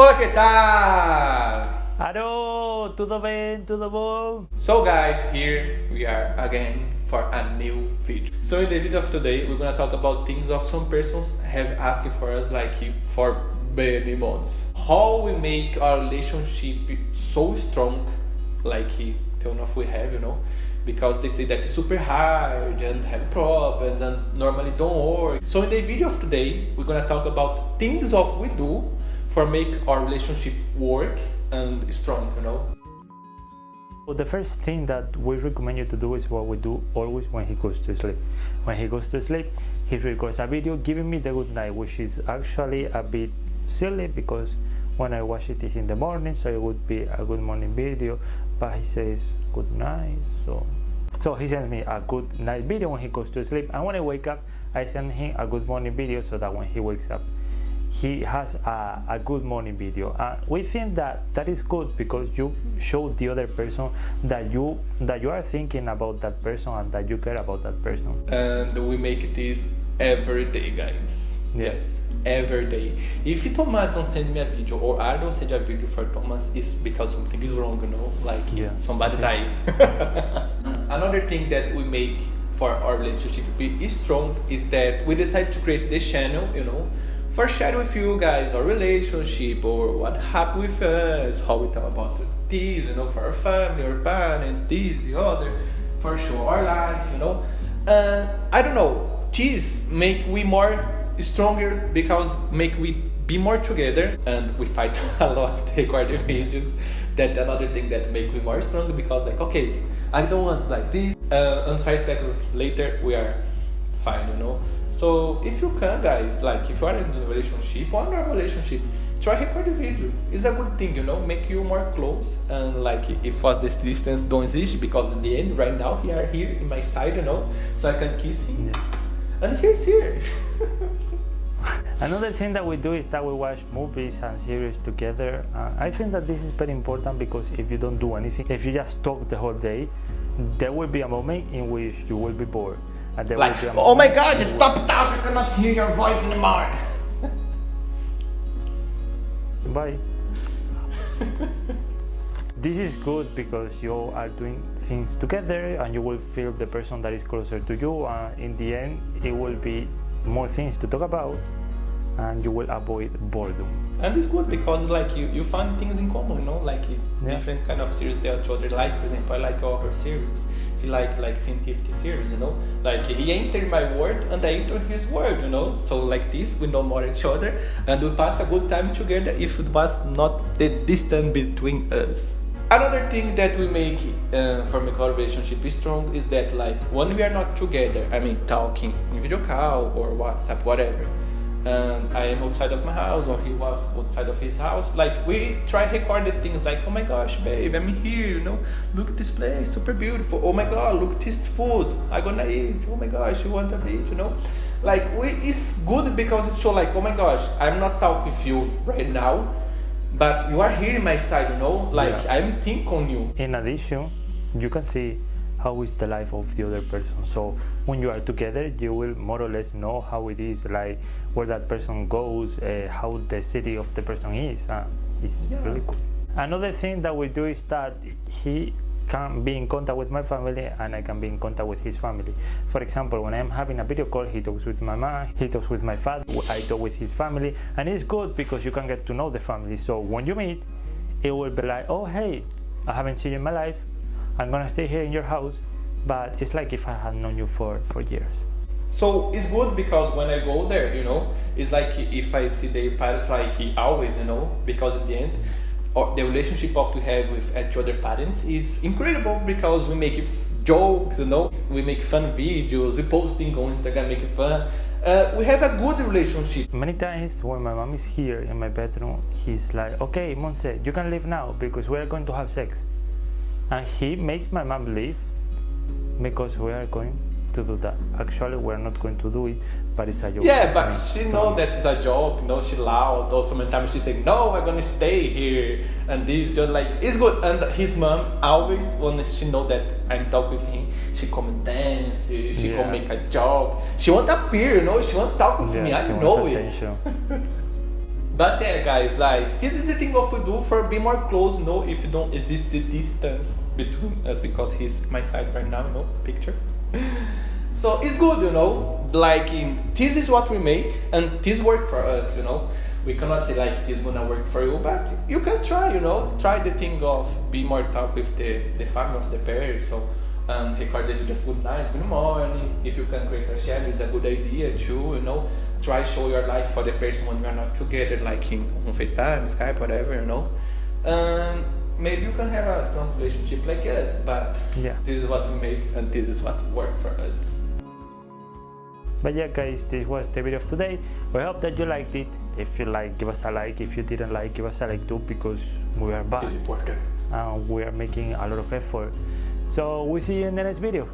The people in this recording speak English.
Olá, que tal? Alô, tudo bem? Tudo bom? So guys, here we are again for a new video. So in the video of today, we're gonna talk about things of some persons have asked for us like for many months. How we make our relationship so strong, like tell enough we have, you know, because they say that it's super hard and have problems and normally don't work. So in the video of today, we're gonna talk about things of we do for make our relationship work and strong, you know. Well, the first thing that we recommend you to do is what we do always when he goes to sleep. When he goes to sleep, he records a video giving me the good night, which is actually a bit silly because when I watch it is in the morning, so it would be a good morning video, but he says good night, so so he sends me a good night video when he goes to sleep, and when I wake up, I send him a good morning video so that when he wakes up, he has a, a good morning video. Uh, we think that that is good because you show the other person that you that you are thinking about that person and that you care about that person. And we make this every day guys. Yes every day. If thomas don't send me a video or i don't send a video for thomas it's because something is wrong you know? Like yeah, somebody died. Another thing that we make for our relationship to be strong is that we decide to create this channel you know for share with you guys our relationship or what happened with us, how we talk about this, you know, for our family, our parents, this, the other, for sure, our life, you know. Uh, I don't know, this make we more stronger because make we be more together and we fight a lot record the videos. That another thing that make we more stronger because like, okay, I don't want like this. Uh, and five seconds later, we are fine, you know. So if you can, guys, like if you are in a relationship or in a relationship, try record a video. It's a good thing, you know, make you more close and like if was this distance don't exist because in the end, right now he are here in my side, you know, so I can kiss him. Yeah. And here's here. Another thing that we do is that we watch movies and series together. Uh, I think that this is very important because if you don't do anything, if you just talk the whole day, there will be a moment in which you will be bored like, oh my god, just stop talking, I cannot hear your voice anymore. Bye. this is good because you are doing things together and you will feel the person that is closer to you and in the end it will be more things to talk about and you will avoid boredom and it's good because like you, you find things in common you know like yeah. different kind of series that each other like for example i like all her series like like scientific series you know? Like he entered my world and i enter his world you know? So like this we know more each other and we pass a good time together if it was not the distance between us. Another thing that we make uh, for make our relationship strong is that like when we are not together i mean talking in video call or whatsapp whatever and I am outside of my house or he was outside of his house. Like we try recorded things like, oh my gosh, babe, I'm here, you know, look at this place, super beautiful. Oh my god, look this food, I gonna eat. Oh my gosh, you want a bit, you know? Like we it's good because it show like, oh my gosh, I'm not talking with you right now, but you are here in my side, you know? Like yeah. I'm thinking on you. In addition, you can see how is the life of the other person so when you are together you will more or less know how it is like where that person goes uh, how the city of the person is uh, it's yeah. really cool another thing that we do is that he can be in contact with my family and I can be in contact with his family. For example, when I'm having a video call, he talks with my mom, he talks with my father, I talk with his family, and it's good because you can get to know the family. So when you meet, it will be like, oh hey, I haven't seen you in my life, I'm gonna stay here in your house, but it's like if I had known you for, for years. So it's good because when I go there, you know, it's like if I see the parents like always, you know, because in the end, or the relationship of we have with each other parents is incredible because we make jokes, you know, we make fun videos, we posting on Instagram, make fun. Uh, we have a good relationship. Many times when my mom is here in my bedroom, he's like, okay, Montse, you can leave now because we are going to have sex and he makes my mom leave because we are going to do that. Actually, we're not going to do it, but it's a joke. Yeah, but she know that it's a joke. No, she loud. Or sometimes she say, "No, I'm gonna stay here." And this just like it's good. And his mom always when she know that I'm talking with him, she come dance. She yeah. come make a joke. She want to appear, you know. She want to talk with yeah, me. I know it. But yeah, guys, like this is the thing of we do for be more close. Know, if you don't exist the distance between us because he's my side right now. You know, picture. so it's good, you know. Like this is what we make, and this work for us. You know, we cannot say like this gonna work for you, but you can try. You know, try the thing of be more talk with the the family of the pair. So. Um, record the video food night in the morning. If you can create a share, it's a good idea too. You know, try show your life for the person when we are not together, like in on FaceTime, Skype, whatever, you know. Um, maybe you can have a strong relationship like us, but Yeah. this is what we make and this is what work for us. But yeah, guys, this was the video of today. We hope that you liked it. If you like, give us a like. If you didn't like, give us a like too, because we are back important. and we are making a lot of effort. So we see you in the next video.